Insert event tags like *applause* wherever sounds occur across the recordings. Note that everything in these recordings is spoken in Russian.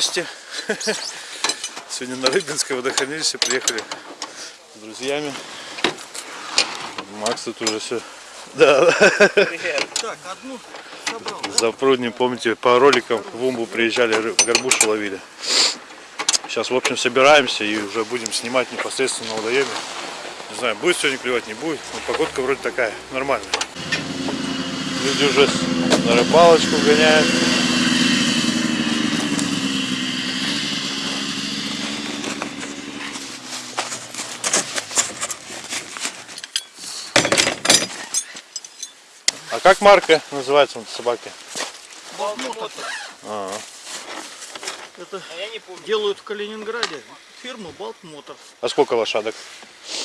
месте. *laughs* Сегодня на Рыбинское водохранилище приехали с друзьями. Макс тут уже все. Да, Так, одну собрал. за пруднем, помните, по роликам в Умбу приезжали, горбушу ловили. Сейчас, в общем, собираемся и уже будем снимать непосредственно на водоеме. Не знаю, будет сегодня клевать, не будет. Но погодка вроде такая, нормальная. Люди уже на рыбалочку гоняют. А как марка называется вот собаки? Болтмотор. А, Это А я не помню. делают в Калининграде. Фирма Балтмотор. а сколько лошадок?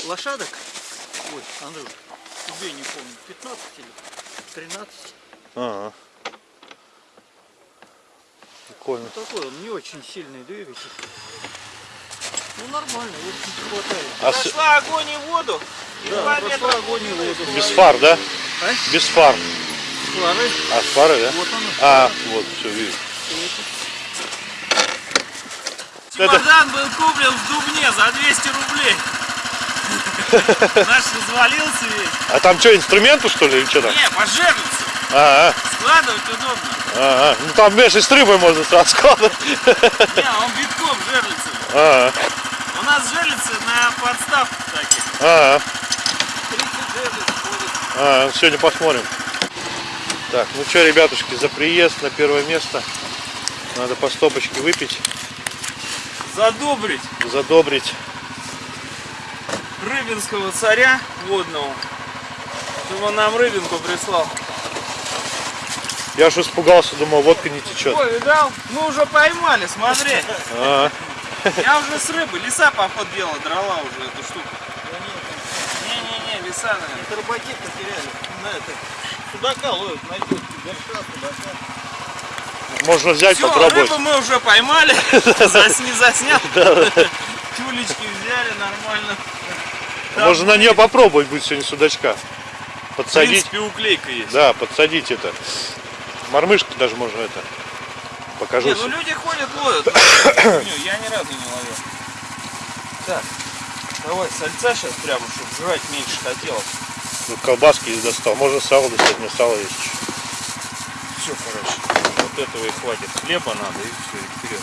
Лошадок? Ой, Андрюш, тебе не помню. 15 или 13. Ага. Прикольно. Такой он не очень сильный двигатель. Ну нормально, в общем хватает. А с- Прошла огонь и воду. И Да, прошла метра огонь и воду. без фар, да? А? Без фар. Фары. А, с фары, да? Вот оно. А, вот, все, вижу. Чемодан был куплен в Дубне за 200 рублей. *laughs* Наш развалился весь. а там что, инструменту что ли или что там? Не, по жерлице. А, а, Складывать удобно. а, а. Ну там вместе с рыбой можно сразу складывать. Не, он битком жерлицы. А, У нас жерлицы на подставках таких. а, 30 жерлиц. А, сегодня посмотрим. Так, ну что, ребятушки, за приезд на первое место. Надо по стопочке выпить, Задобрить задобрить. рыбинского царя водного. Чтобы он нам рыбинку прислал. Я уж испугался, думал, водка не течет. Ой, видал? Мы уже поймали, смотри. А, Я уже с рыбы, лиса поход делала, драла уже эту штуку. Наверное. Это рыбаки потеряли. На это. Судака ловят, найдет. Горшка, судака. можно взять, Все, попробовать. рыбу мы уже поймали. *laughs* Заснял. Тюлечки взяли нормально. Да, Можно на нее попробовать будет сегодня судачка. В Подсадить. принципе, уклейка есть. Да, подсадить это. Мормышку даже можно это. Покажу. Не, ну люди ходят, ловят. *coughs* Я ни разу не ловил. Так, давай сальца сейчас прямо, чтобы жрать меньше хотелось. Тут колбаски из достал. Можно сало достать, мне сало есть. Все, короче, вот этого и хватит. Хлеба надо и все, и вперед.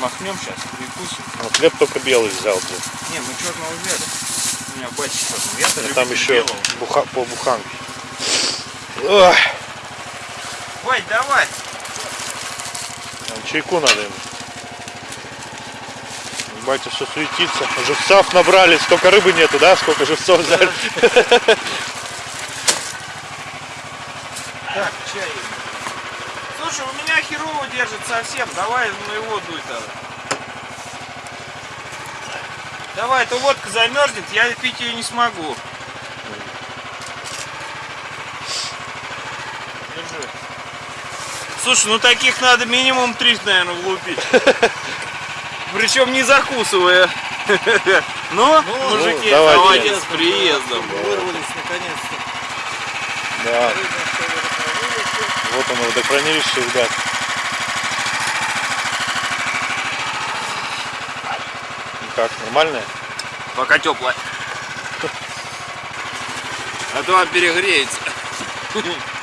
Махнем сейчас, перекусим. Ну, хлеб только белый взял. блин. Не, мы черного взяли. У меня батя черный. Я-то А там еще белого. буха, по буханке. Бать, давай. чайку надо ему. Батя все суетится. Живцов набрали. Сколько рыбы нету, да? Сколько живцов взяли. Так, чай. Слушай, у меня херово держит совсем. Давай на его дуй тогда. Давай, эта водка замерзнет, я пить ее не смогу. Держи. Слушай, ну таких надо минимум три, наверное, влупить. *laughs* Причем не закусывая. *laughs* Ну, мужики, давайте. давайте с приездом. Вырвались наконец-то. Да. Вот оно, водохранилище, ребят. Ну как, нормальное? Пока теплая. *laughs* А то перегреется. *laughs*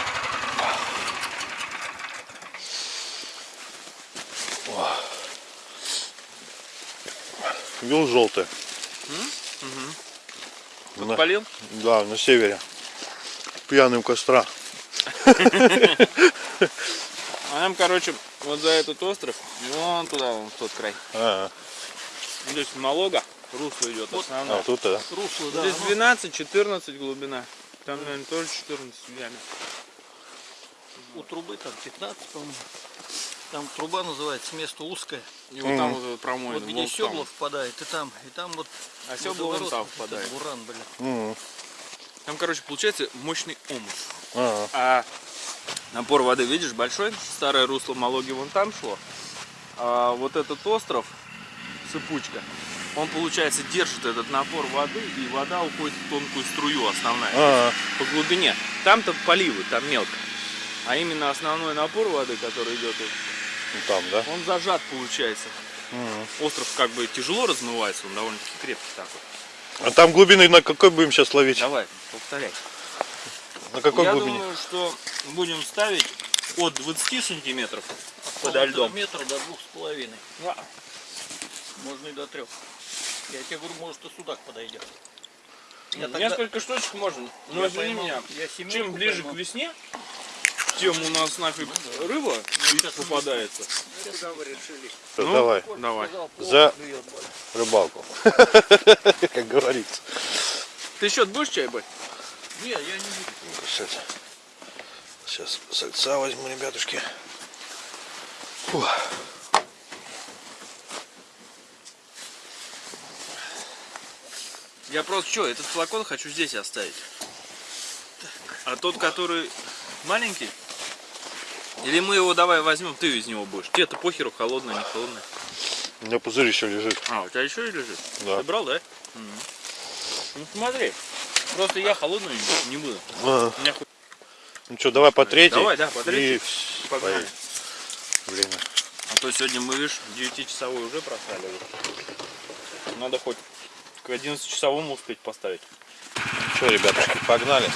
Вил желтый. На- Подпалил? да, на севере. Пьяный у костра. А нам, короче, вот за этот остров, вон туда, вон в тот край. А, Здесь Малога, русло идет а основное. вот тут, да. Русло, да. Здесь оно 12-14 глубина. Там, наверное, тоже 14 в яме. У трубы там 15, по-моему. Там труба называется, место узкое. И вот там вот промоина. Вот где Сёгла впадает, и там, и там вот А Сёгла вон там впадает. Буран, блин. Там, короче, получается мощный омут. а, А напор воды, видишь, большой. Старое русло Малоги вон там шло. А вот этот остров, сыпучка, он, получается, держит этот напор воды, и вода уходит в тонкую струю основная. А, по глубине. Там-то поливы, там мелко. А именно основной напор воды, который идет, там, да? он зажат получается. Мгм. Остров как бы тяжело размывается, он довольно-таки крепкий такой. А там глубины на какой будем сейчас ловить? Давай, повторяй. На какой Я глубине? думаю, что будем ставить от 20 сантиметров Полутора льдом. метра до двух с половиной. Можно и до трех. Я тебе говорю, может и судак подойдет. Я тогда- Несколько штучек можно. Но Я извини меня, я чем ближе поймал. к весне, тем у нас нафиг рыба попадается. Всё, Ну, Давай, Давай. За- рыбалку. *laughs* Как говорится. Ты счет будешь чай бать? Не, я не буду. Сейчас, сейчас сальца возьму, ребятушки. Фух. Я просто что, этот флакон хочу здесь оставить. А тот, который маленький? Или мы его давай возьмем, ты из него будешь. Тебе-то похеру, холодное, не холодное. У меня пузырь еще лежит. А, у тебя еще и лежит? Да. Ты брал, да? Ну смотри, просто я холодную не- буду. А, У меня хоть- Ну что, давай по третьей. Давай, да, по третьей. И Погнали. Время. А то сегодня мы, видишь, 9-часовой уже просрали. Надо хоть к 11-часовому успеть поставить. Что, ребятушки, погнали.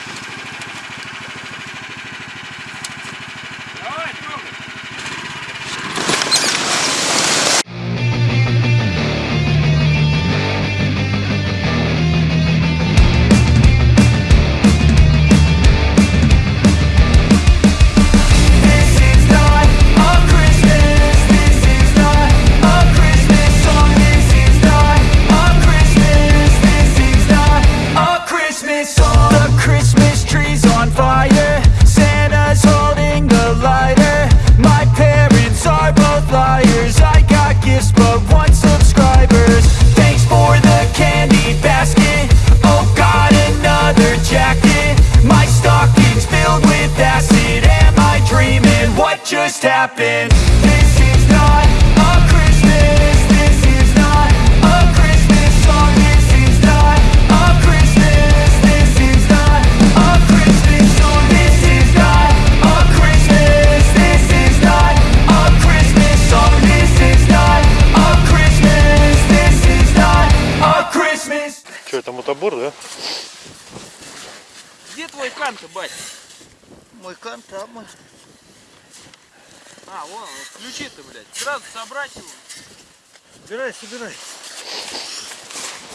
Собирай,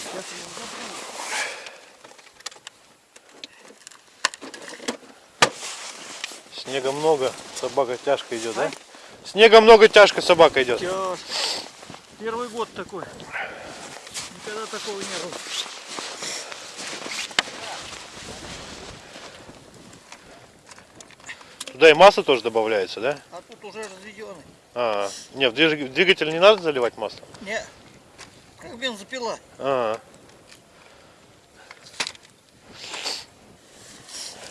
собирай. Снега много, собака тяжко идет, да? Снега много, тяжко собака идет. Тяжко. Первый год такой. Никогда такого не было. Туда и масло тоже добавляется, да? А тут уже разведенный. А, не, в двигатель не надо заливать масло? Не, как бензопила. А,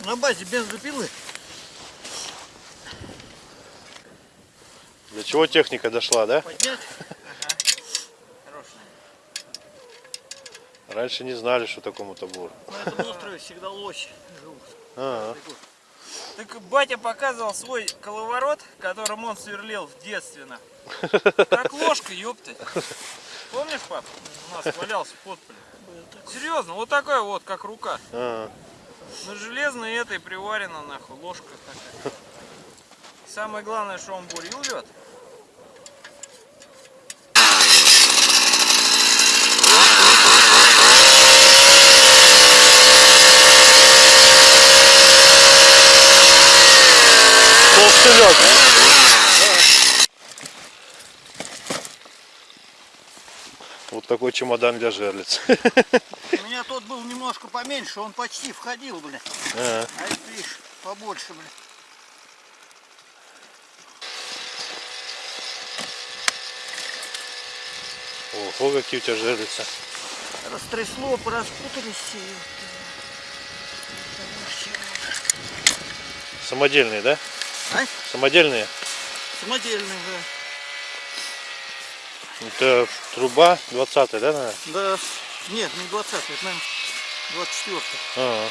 На базе бензопилы. для чего техника дошла, да? Поднять. *laughs* Раньше не знали, что такое мотобор. На этом острове всегда лось живут. А, Так батя показывал свой коловорот, которым он сверлил в детстве. на. Как *laughs* ложка, ёптать. Помнишь, пап? У нас валялся в подполе. Серьезно, вот такой вот, как рука. а. На железной этой приварена нахуй ложка такая. Самое главное, что он бурил Толстый лед. Вот такой чемодан для жерлиц. У меня тот был немножко поменьше, он почти входил, блин. А, А это, видишь, побольше, блин. Ого, какие у тебя жерлицы. Растрясло, пораспутались. Самодельные, да? А? Самодельные. Самодельный, да. Это труба 20 да, наверное? Да, нет, не 20 это, наверное, 24 Ага.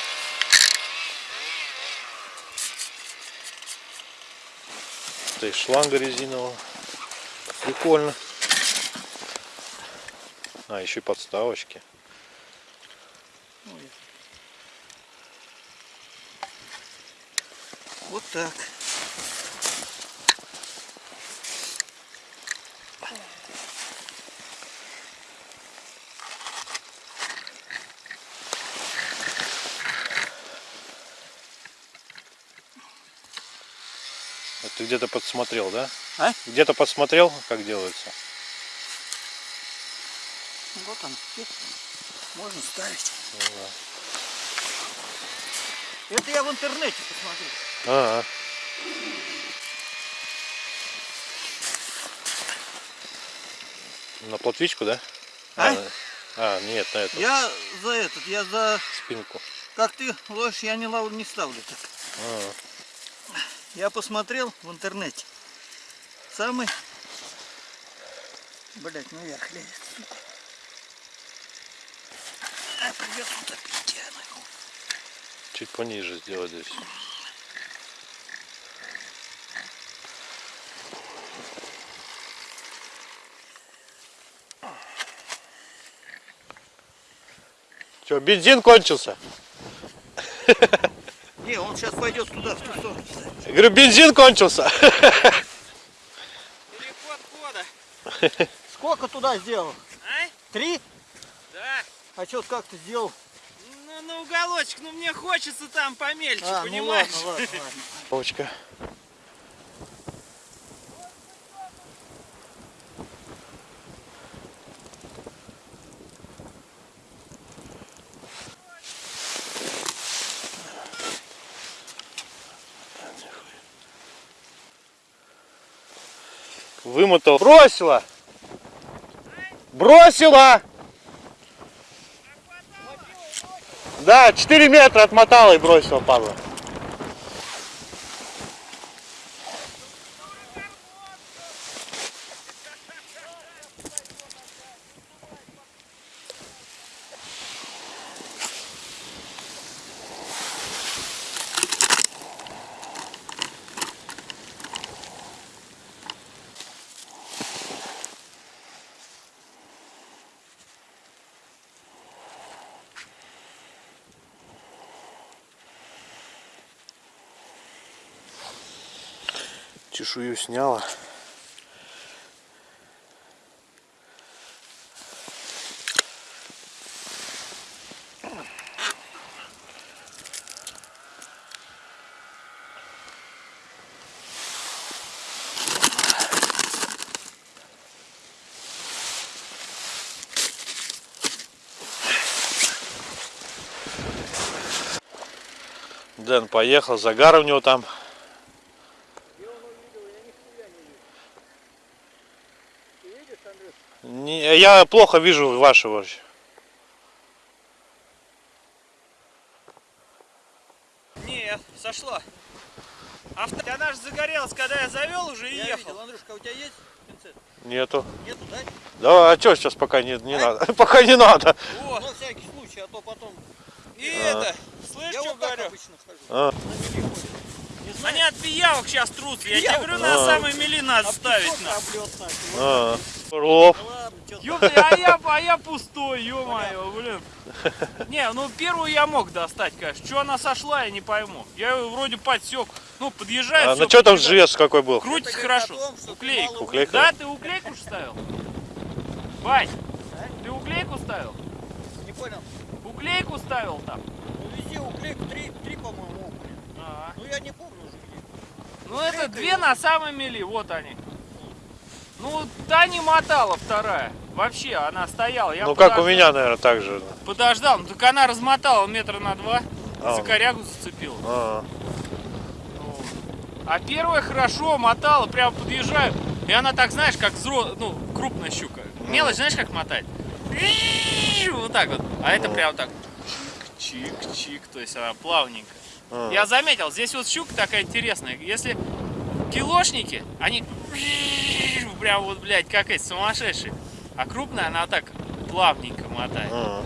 Это и шланга резиновая. Прикольно. А, еще и подставочки. Вот так. Где-то подсмотрел, да? А? Где-то подсмотрел, как делается? Вот он. Можно ставить. Это я в интернете посмотрел. Ага. На плотвичку, да? А? А, нет, на эту Я за этот, я за... спинку. Как ты ложишь, я не, лав- не ставлю так. А, Я посмотрел в интернете. Самый... Блять, наверх лезет, сука. А, придется утопить я нахуй. чуть пониже сделать здесь. Че, бензин кончился? Он сейчас пойдет туда, в ту сторону. Я говорю, бензин кончился. Переход кода. *laughs* Сколько туда сделал? А? Три? Да. А что как ты сделал? Ну, на уголочек, ну мне хочется там помельче, А, ну понимаешь? ладно, ладно, ладно. Вымотал. Бросила! Бросила! Да, 4 метра отмотала и бросила, падла. Чешую сняла. Дэн поехал, загар у него там. Не, я плохо вижу вашего. Нет, сошло. Авто... Она же загорелась, когда я завел уже и Я ехал. видел, Андрюшка, у тебя есть пинцет? Нету. Нету, да? Да, а что сейчас пока не, не надо? *laughs* Пока не надо. О, Ну, на всякий случай, а то потом... и это, слышь, Я что вот говорю? обычно хожу. А. На мели ходит. Не знаю, Они от пиявок сейчас трутся. Я тебе говорю, на А. самой мели надо а ставить. На. А, Орлов. Чё. Ёпта, а я, а я пустой, ё-моё, блин. Не, ну первую я мог достать, конечно. Что она сошла, я не пойму. Я ее вроде подсек. Ну, подъезжает. А на что там жест какой был? Крутится хорошо. том, Уклейку. Уклейка? Да, ты уклейку ставил? Бать, ты уклейку ставил? Не понял. Уклейку ставил там? Ну, везде уклейку, три, три по-моему, уклей. А. Ну, я не помню уже где. Ну это две на самой мели, вот они. Ну, та не мотала вторая. Вообще, она стояла. Я Ну как у подождал. меня, наверное, так же. Подождал, ну так она размотала метра на два. А. За корягу зацепила. А, Вот. А первая хорошо мотала, прям подъезжаю. И она так, знаешь, как взро... ну, крупная щука. Мелочь, знаешь, как мотать? Вот так вот. А это прям так чик-чик, то есть она плавненько. а. Я заметил, здесь вот щука такая интересная. Если килошники, они прям вот, блядь, как эти сумасшедшие. А крупная, она так плавненько мотает. А,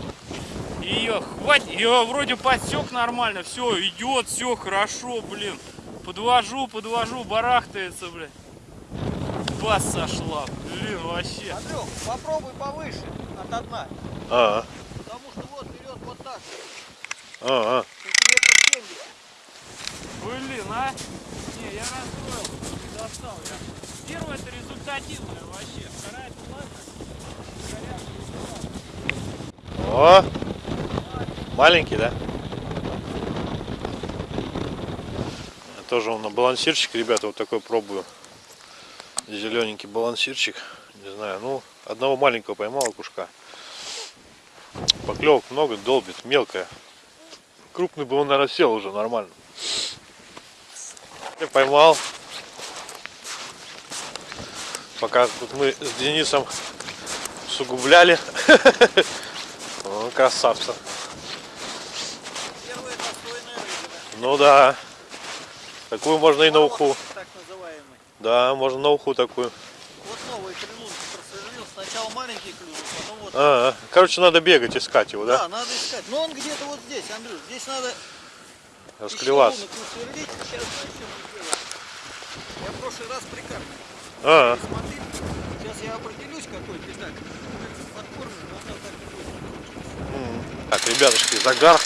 Ее хватит, ее вроде подсек нормально, все, идет, все хорошо, блин. Подвожу, подвожу, барахтается, блин. Бас сошла, блин, вообще. Андрюх, попробуй повыше от дна. а, Потому что вот вперед вот так. а, а. И тебе под 70. Блин, а? Не, я расстроил, не достал я. Первая это результативная вообще, вторая это ладно. О! Маленький, да? Тоже он на балансирчик, ребята, вот такой пробую. Зелененький балансирчик. Не знаю, ну, одного маленького поймал окушка. Поклевок много, долбит, мелкая. Крупный бы он, наверное, сел уже нормально. Я поймал. Пока тут мы с Денисом сугубляли. *laughs* О, красавца. Ну да. Такую можно и на уху. Да, можно на уху такую. Вот новый крылун просверлил. Сначала маленький клюнул, потом вот. А, а. короче, надо бегать, искать его, Да, да? надо искать. Но он где-то вот здесь, Андрюш. Здесь надо Расклеваться. Я в прошлый раз прикармливал. А, сейчас я определюсь, какой он так ребятушки, загар.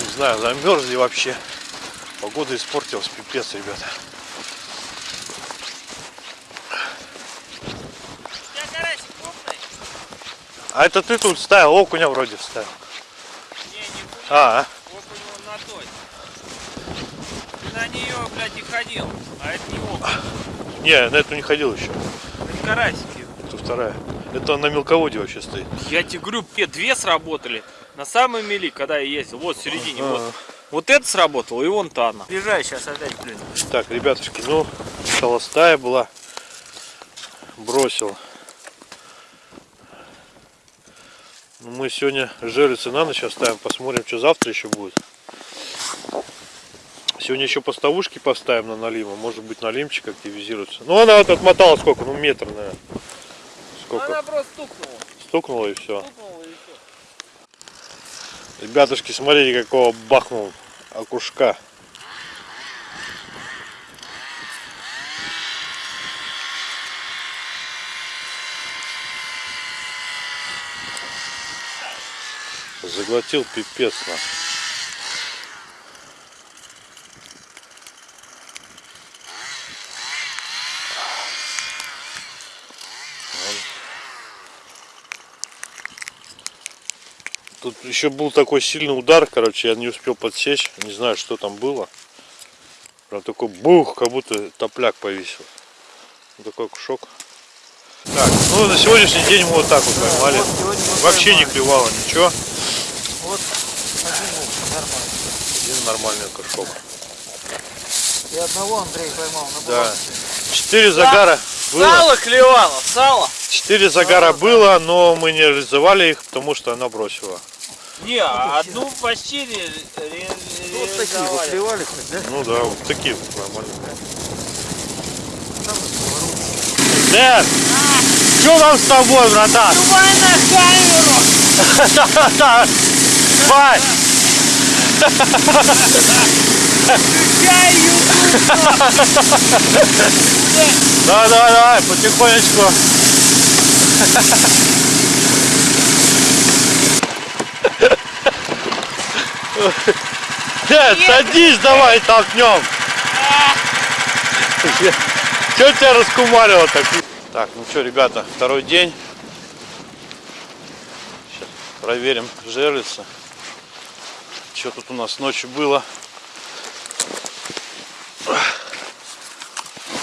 Не знаю, замерзли вообще. Погода испортилась, пипец, ребята. А это ты тут ставил, окуня вроде вставил. Не, не. А, а. У него на той. Ты на нее, блядь, и ходил. А это не окунь. не, на эту не ходил еще. Это карасики. Это вторая. Это на мелководье вообще стоит. Я тебе говорю, две сработали. На самой мели, когда я ездил, вот в середине, А. вот. Вот это сработало, и вон та одна. Приезжай сейчас опять, блин. Так, ребятушки, ну, холостая была. Бросил. Ну, мы сегодня жерлицы на ночь оставим. Посмотрим, что завтра еще будет. Сегодня еще поставушки поставим на налима. Может быть, налимчик активизируется. Ну, она вот отмотала сколько? Ну, метр, наверное. Сколько? Она просто стукнула. Стукнула и все. Стукнула и все. Ребятушки, смотрите, какого бахнул окушка. Заглотил пипец на. Еще был такой сильный удар, короче, я не успел подсечь, не знаю, что там было. Прям такой бух, как будто топляк повесил. Вот такой кушок. Так, ну на сегодняшний день мы вот так вот поймали. вот Вообще не поймали. клевало ничего. Вот один лук, нормально. Один нормальный кушок. И одного Андрей поймал на Да. Четыре загара было. Сало клевало, сало. Четыре загара было, но мы не реализовали их, потому что она бросила. Не, а одну почти ре- ре- Вот такие вот клевали хоть, да? Ну да, вот такие вот нормальные. Дэн, что там с тобой, братан? Давай на камеру! Вань! Включай YouTube! Давай, давай, давай, потихонечку. Дед, садись, давай толкнем. Че тебя раскумарило так? Так, ну что, ребята, второй день. Сейчас проверим жерлица. Что тут у нас ночью было.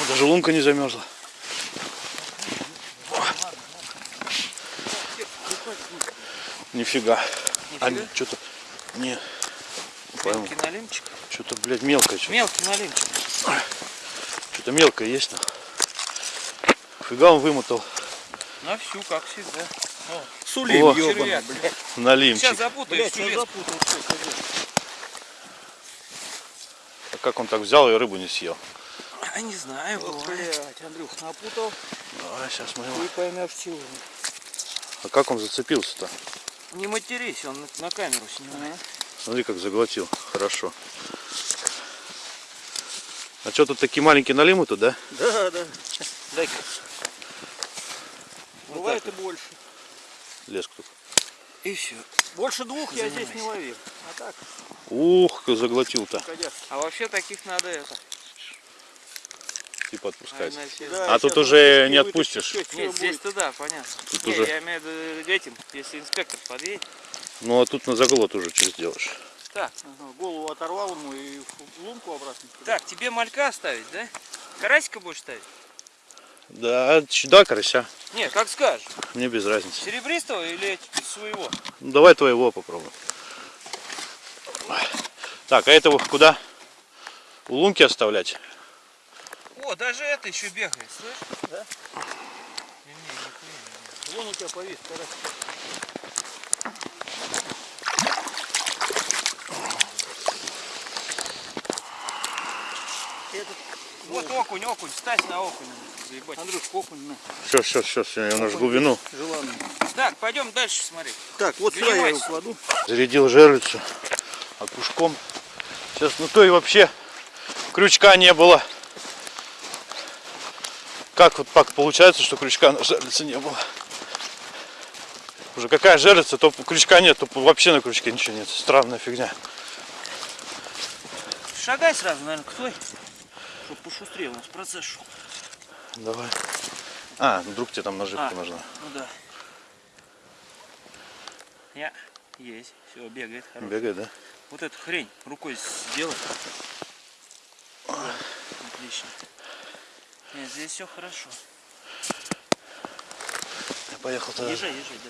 Даже лунка не замерзла. Нифига. А что-то не, не пойму. Мелкий налимчик. Что-то, блядь, мелкое. Что-то, Мелкий налимчик. что-то мелкое есть. ну. Фига он вымотал. На всю, как всегда. Сулим, Червяк, блядь. Налимчик. Сейчас запутаешь Блять, я запутал. А как он так взял и рыбу не съел? А не знаю, бывает. Блять, Андрюх, напутал. Давай, сейчас мы его... Ты поймешь чего. А как он зацепился-то? Не матерись, он на- камеру снимает. Смотри, как заглотил. Хорошо. А что тут такие маленькие налимы тут, да? Да, да. Дай-ка. Бывает и больше. Леск тут. И все. Больше двух я здесь не ловил. А так, Ух, как заглотил-то. А вообще таких надо это. Типа отпускать. все- А тут уже не отпустишь. Нет, здесь туда, понятно. Тут Не, уже- я имею в виду этим, если инспектор подъедет. Ну а тут на заглот уже что сделаешь? Так, Голову оторвал ему и лунку обратно. так, тебе малька оставить, да? Карасика будешь ставить? Да, да, карася. Не, как скажешь. Мне без разницы. Серебристого или своего? Ну, давай твоего попробуем. Так, а этого куда? У лунки оставлять? О, даже это еще бегает, слышь? Да? Не, не, нихуя не. Вон у тебя повис, карась. Этот, Вот окунь, окунь, ставь на окунь. Заебать. Андрюш, окунь на. Все, все, все, все, я наш глубину. Желанный. Так, пойдем дальше смотреть. Так, вот сюда я его Занимайся. кладу. Зарядил жерлицу окушком. Сейчас, ну то и вообще крючка не было. Как вот так получается, что крючка на жерлице не было? Уже какая жерлица, то крючка нет, то вообще на крючке ничего нет. Странная фигня. Шагай сразу, наверное, к той, чтобы пошустрее у нас процесс шел. Давай. А, ну, вдруг тебе там наживка А. нужна. Ну да. Я. Есть. Все, бегает. Хорош. Бегай, да? Вот эту хрень рукой сделай. Да, Отлично. Нет, здесь все хорошо. Я поехал тогда. Езжай, езжай, да.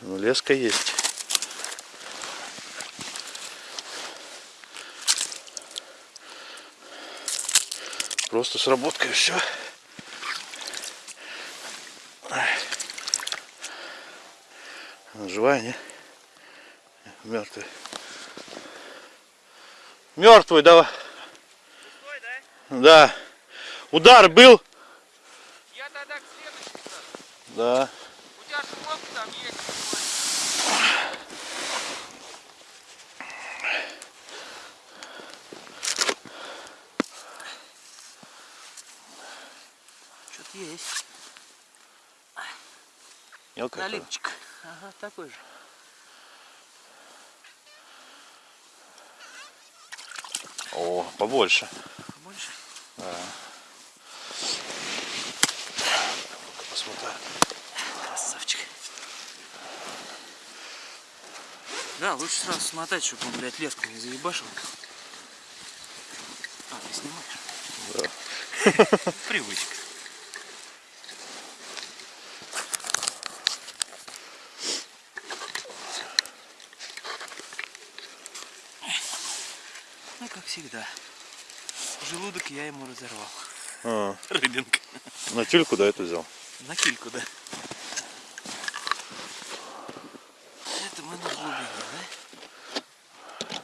Ну, леска есть. Просто сработка и все. Живая, не? Мертвый. Мертвый, давай. Стой, да? Да. Удар был? Я тогда к следующему. Да. У тебя шумовка там есть. Что-то есть. Мелкая. Налипчик. Ага, такой же. О, побольше. Больше. Ну-ка посмотрим. Красавчик. Да, лучше сразу смотать, чтобы он, блядь, леску не заебашил. А, ты снимаешь? Да. *laughs* Привычка. Ну, как всегда. Желудок я ему разорвал. А, Рыбинка. на тюльку, да, это взял? На кильку, да. Это мы на глубине, да?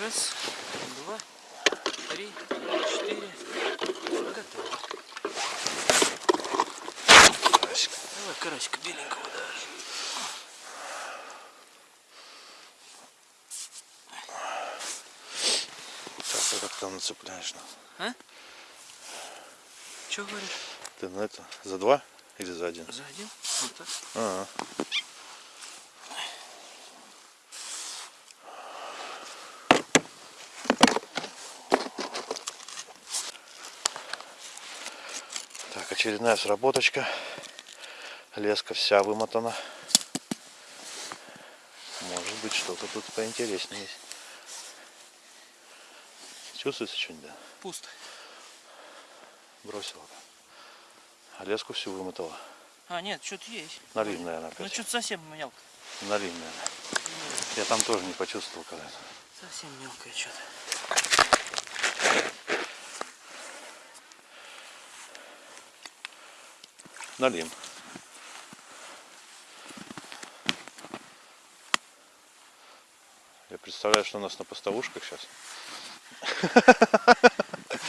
Раз, два, три, четыре. Готово. Давай карасика беленького даже. Так, а там нацепляешь? ну? Че говоришь? Ты на это за два или за один? За один? Вот так. А, Так, очередная сработочка. Леска вся вымотана. Может быть что-то тут поинтереснее есть. Чувствуется что-нибудь, да? Пусто. Бросила. А леску всю вымотала. А, нет, что-то есть. Налим, наверное, опять. Ну, что-то совсем мелко. Налим, наверное. Нет. Я там тоже не почувствовал когда-то. Совсем мелкое что-то. Налим. Я представляю, что у нас на постовушках сейчас.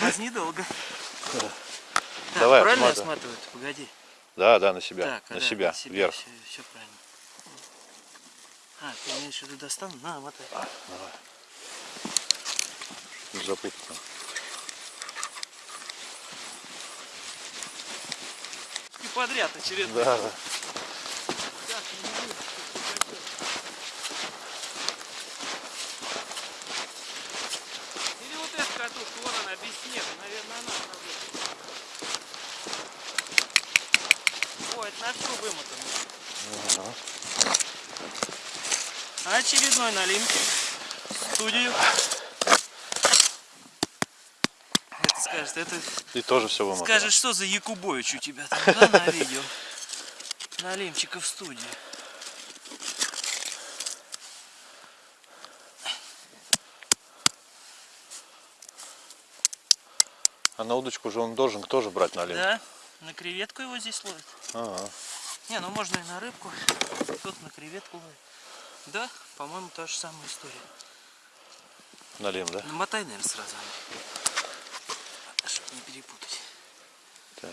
Возни долго. Так, Давай, правильно я отматывай. сматываю? Погоди. Да, да, на себя. Так, на да, себя, вверх. Все, все правильно. А, ты имеешь в виду достану? На, мотай. Запутано. И подряд очередной. Да, да. Или вот эта катушка, вон она, без снега, наверное, она работает. Ой, это на всю вымотано. Очередной налимки. в Студию. Это скажет, это И тоже все вымотано. скажет, что за Якубович у тебя там, да, на видео? Налимчика в студии. А на удочку же он должен тоже брать налим. Да, на креветку его здесь ловят. Ага. Не, ну можно и на рыбку, кто-то на креветку ловит. Да, по-моему, та же самая история. Налим, да? Намотай, наверное, сразу. Чтобы не перепутать. Так.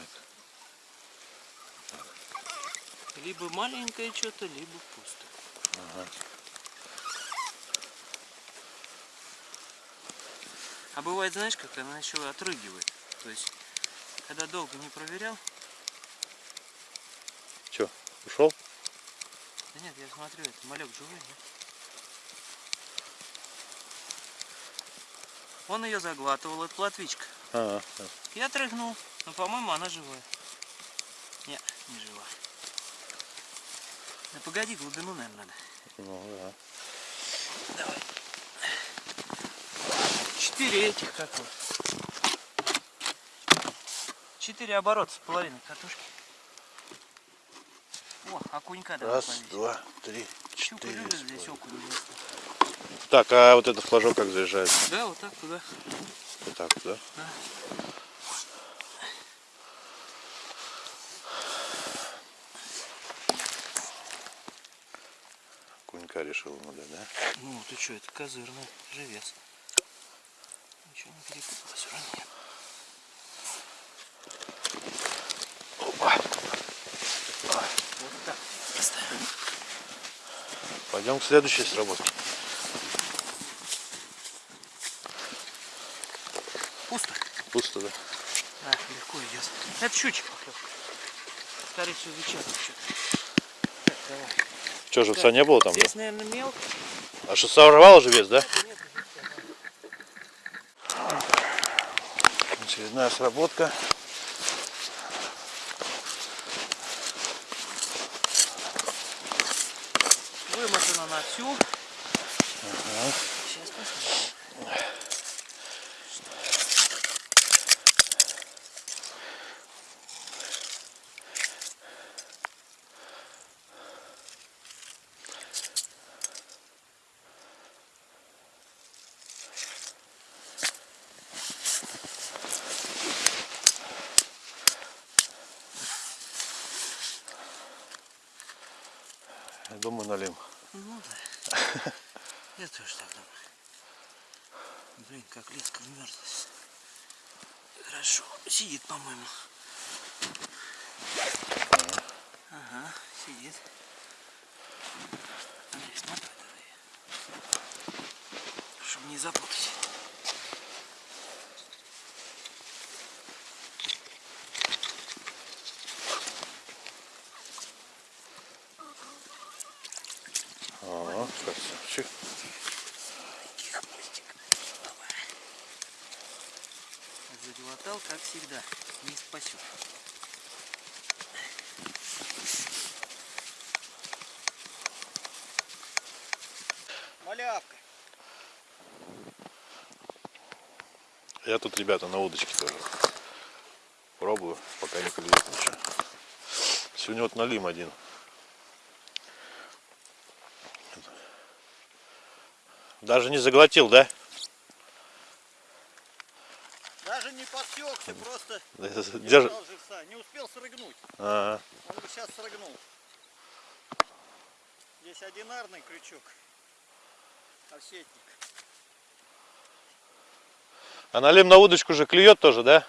Либо маленькое что-то, либо пусто. А бывает, знаешь, как она еще отрыгивает. То есть, когда долго не проверял, Че, ушел? Да нет, я смотрю, это малек живой, да? Он ее заглатывал, это платвичка. Ага. Я отрыгнул, но, по-моему, она живая. Не, не жива. Да погоди, глубину, наверное, надо. Ну да. Давай. Четыре этих как вот. Четыре оборота с половиной катушки. О, окунька давай Раз, повесим. два, три, четыре. здесь окунь. Так, а вот этот флажок как заезжается? Да, вот так туда. Вот так, да? Да. Кунька решил ему дать, да? Ну, ты что, это козырный живец. Ничего не перепуталось вроде. Вот так поставим. Пойдем к следующей сработке. Пусто. Пусто, да? Да, легко идет. Это щучья поклевка. Всего, вечерний что-то. Так, давай. Че, живца не было там, да? Здесь, наверное, мелко. А что, сорвало же вес, да? Нет, Очередная сработка. вымотано на всю. Сейчас посмотрим. Я думаю, налим. Ну да. *laughs* Я тоже так думаю. Блин, как леска вмерзлась. Хорошо. Сидит, по-моему. Ага, сидит. Смотри давай. Чтобы не запутать. Ага, красавчик. Заглотал, как всегда. Не спасет. Малявка. Я тут, ребята, на удочке тоже. Пробую, пока не клюет ничего. Сегодня вот налим один. Даже не заглотил, да? Даже подсекся, просто держал живца. Не успел срыгнуть. Ага. Он бы сейчас срыгнул. Здесь одинарный крючок. Овсетник. А налим на удочку же клюет тоже, да?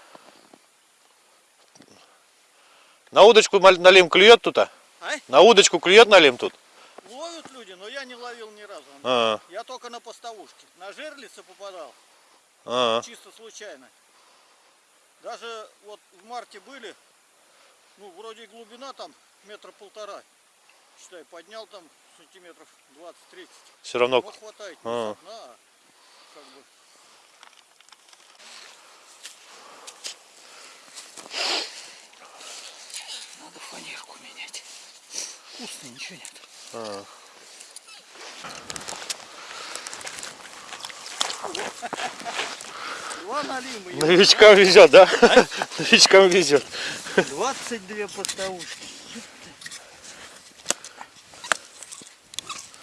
На удочку налим клюет тут, а? А? На удочку клюет налим тут? Ловят люди, но я не ловил ни разу. А, Я только на поставушке. На жерлице попадал, а, чисто случайно. Даже вот в марте были, ну, вроде глубина там метра полтора. Считай, поднял там сантиметров 20-30. все равно. Ну, хватает, А. дна, а как бы. Надо фанерку менять. Вкусно, ничего нет. А. Два налима. Новичкам везет, да? Новичкам везет. 22 поставушки.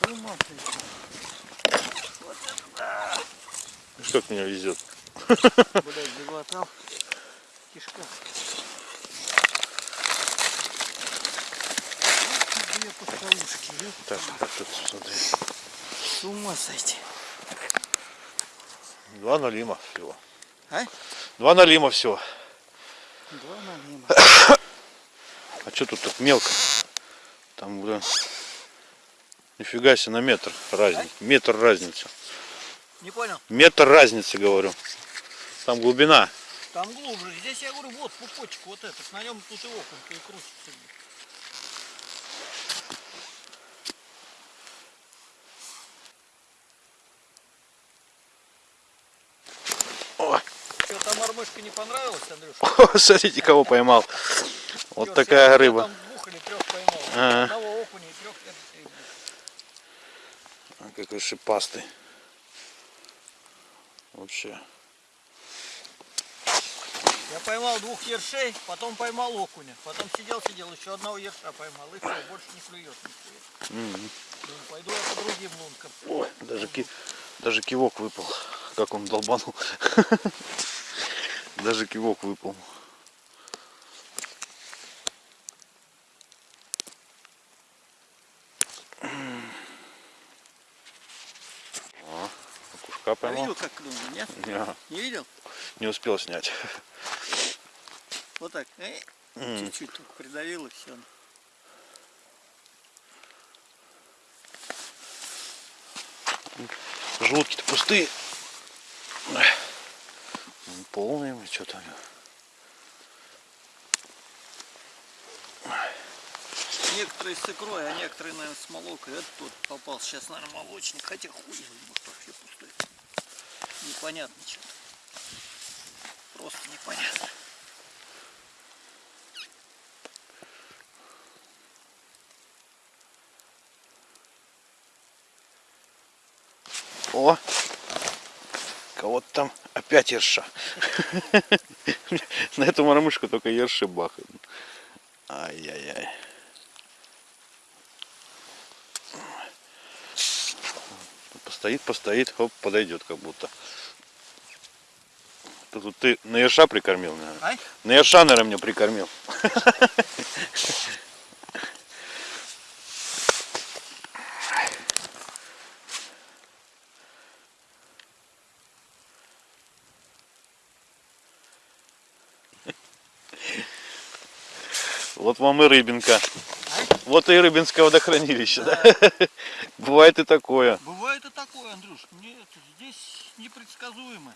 С ума сойти. Что к меня везет? Блядь, заглотал. Кишка. Две. Так, так, тут смотри. С ума сойти. Два налима всего. А? Два налима всего. Два налима. *coughs* А что тут так мелко? Там, блин, нифига себе, на метр разница. Метр разница. Не понял? Метр разницы, говорю. Там глубина. Там глубже. Здесь я говорю, вот пупочек вот этот. На нем тут и окунь и крутится. О, Что, там мормышка не понравилась, Андрюша? *laughs* смотрите, кого поймал. Вот такая рыба. эртей. А, Какой шипастый. Вообще. Я поймал двух ершей, потом поймал окуня. Потом сидел-сидел, еще одного ерша поймал. И все, больше не клюет. М. Думаю, Пойду я по другим лункам. Ой, даже, ки... даже кивок выпал. Как он долбанул. *laughs* Даже кивок выпал. О, окушка поймал. видел, как клюнул, нет? Не, Не видел? не успел снять. Вот так. э. Чуть-чуть тут придавил и все. Желудки-то пустые. Ой. М, Полные, что-то. Некоторые с икрой, а некоторые, наверное, с молокой. Это тут попался сейчас, наверное, молочник. Хотя хуй, его, может вообще пустой. Непонятно что-то. Просто непонятно. О! Кого-то там опять ерша. На эту мормышку только ерши бахают. Ай-яй-яй. Постоит, постоит, хоп, подойдет как будто. Тут ты на ерша прикормил, наверное. Ай? На ерша, наверное, меня прикормил. *laughs* вам и рыбинка. Вот и рыбинское водохранилище, да? *laughs* Бывает и такое. Бывает и такое, Андрюш. Нет, здесь непредсказуемо.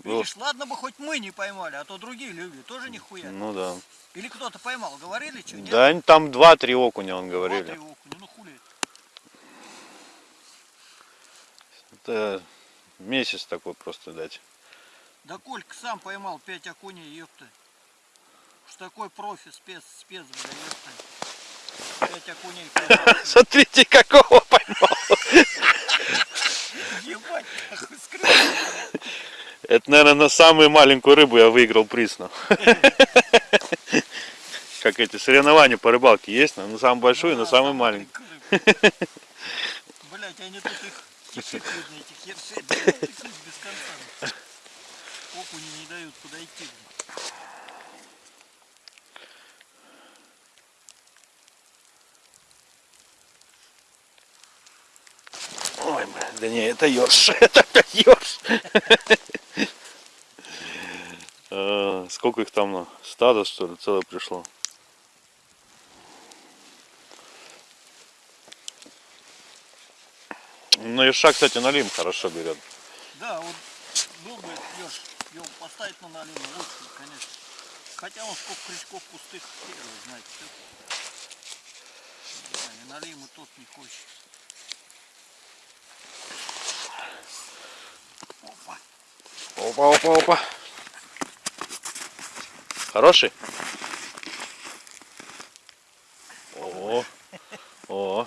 Было- Видишь, ладно бы хоть мы не поймали, а то другие люди тоже нихуя. Ну да. Или кто-то поймал, говорили что? Нет? Да, там два-три окуня, он Два-три говорили. окуня, ну хули. Это месяц такой просто дать. Да Колька сам поймал 5 окуней, ёпта. Уж такой профи, спец, спец, бля. 5 окуней. Смотрите, какого поймал. Ебать. Это, наверное, на самую маленькую рыбу я выиграл приз. Как эти соревнования по рыбалке есть, на самую большую и на самую маленькую. Блять, они тут их кишек видно, этих ершей, без конца. Окуни не дают подойти. Ой, да не, это ёрш. *laughs* Это Ёж. Э, Сколько их там, ну, стадо, что ли, целое пришло? Ну, Иша, кстати, налим хорошо берет. Да, вот был бы Леш, его поставить на налим, лучше, конечно. Хотя он сколько крючков пустых, хер его знает. всё. Да, и налим и тот не хочет. Опа. Опа, опа, опа. Хороший? О, о,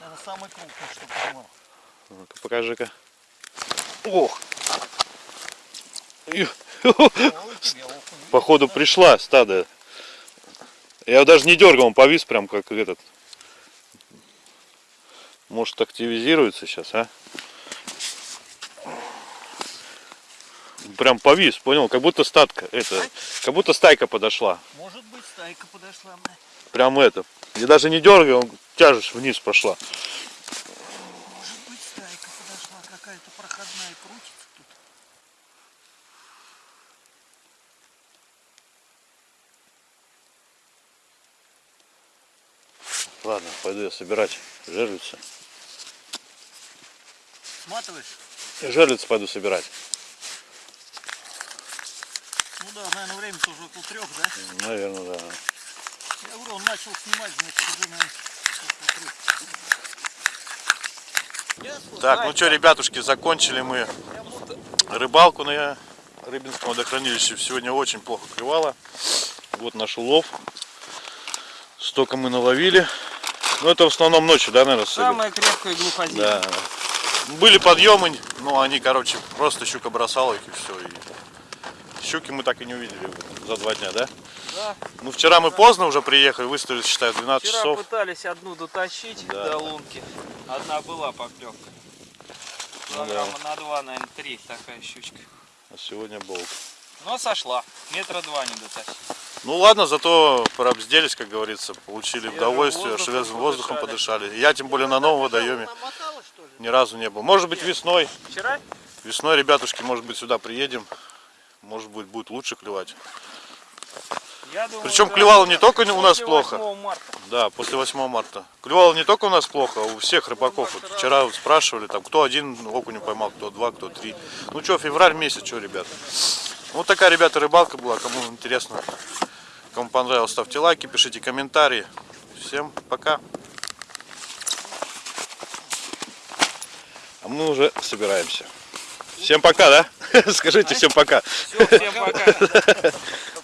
Это самый крупный, что поймал. ну-ка покажи-ка. Ох. Походу пришла стадо. Я даже не дергал, он повис прям как этот. Может активизируется сейчас, а? Прям повис, понял? Как будто статка, это, как будто стайка подошла. Может быть, стайка подошла. Прям это. Я даже не дергал, он тяжесть вниз пошла. Может быть, стайка подошла. Какая-то проходная крутится тут. Я собирать жерлицы. Сматываешь? Жерлицы пойду собирать. Ну да, наверное, время тоже около трех, да? Наверное, да. Я говорю, он начал снимать, значит, уже, наверное? Так, ну что, ребятушки, закончили мы рыбалку на Рыбинском водохранилище. Сегодня очень плохо клевало. Вот наш улов. Столько мы наловили. Ну это в основном ночью, да, наверное? Самая крепкая глухоземья. Да. Были подъемы, но они, короче, просто щука бросала их и все. И щуки мы так и не увидели за два дня, да? Да. Ну вчера мы поздно уже приехали, выставили, считаю, 12 Вчера часов. пытались одну дотащить Да. до лунки. Одна была поклевка. Ну Килограмма на два, наверное, три такая щучка. А сегодня болт. Но сошла. Метра два не дотащить. Ну ладно, зато пробзделись, как говорится, получили Свежим удовольствие, воздухом свежим воздухом подышали. подышали. Я тем более на новом водоеме ни разу не был. Может быть весной, Вчера? весной, ребятушки, может быть сюда приедем, может быть будет лучше клевать. Думаю, Причем да. клевало не только у нас плохо. 8 марта. Да, после 8 марта. Клевало не только у нас плохо, а у всех рыбаков. Вот вчера вот спрашивали, там, кто один окунь поймал, кто два, кто три. Ну что, февраль месяц, что, ребят. Вот такая, ребята, рыбалка была. Кому интересно, кому понравилось, ставьте лайки, пишите комментарии. Всем пока. А мы уже собираемся. Всем пока, да? *laughs* Скажите всем пока. Все, всем пока. *laughs*